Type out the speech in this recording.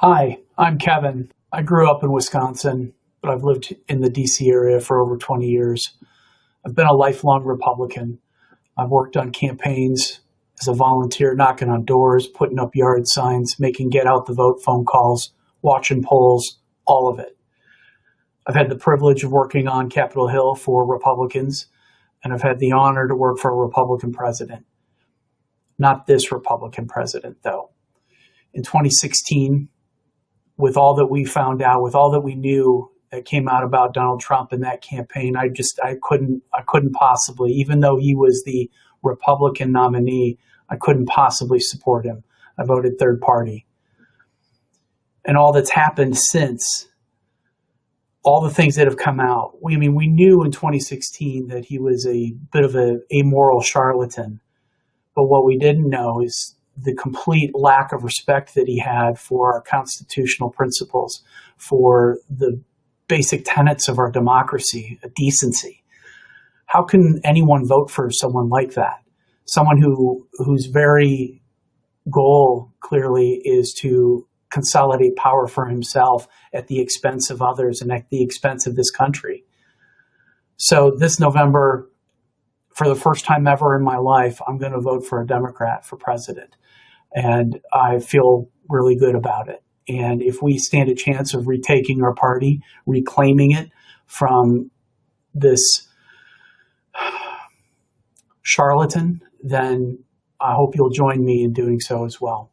Hi, I'm Kevin. I grew up in Wisconsin, but I've lived in the DC area for over 20 years. I've been a lifelong Republican. I've worked on campaigns as a volunteer, knocking on doors, putting up yard signs, making get out the vote phone calls, watching polls, all of it. I've had the privilege of working on Capitol Hill for Republicans, and I've had the honor to work for a Republican president. Not this Republican president, though. In 2016, with all that we found out, with all that we knew that came out about Donald Trump in that campaign, I just I couldn't I couldn't possibly, even though he was the Republican nominee, I couldn't possibly support him. I voted third party. And all that's happened since, all the things that have come out. We, I mean, we knew in 2016 that he was a bit of a amoral charlatan. But what we didn't know is the complete lack of respect that he had for our constitutional principles, for the basic tenets of our democracy, decency. How can anyone vote for someone like that? Someone who whose very goal clearly is to consolidate power for himself at the expense of others and at the expense of this country. So this November, for the first time ever in my life, I'm going to vote for a Democrat for president. And I feel really good about it. And if we stand a chance of retaking our party, reclaiming it from this charlatan, then I hope you'll join me in doing so as well.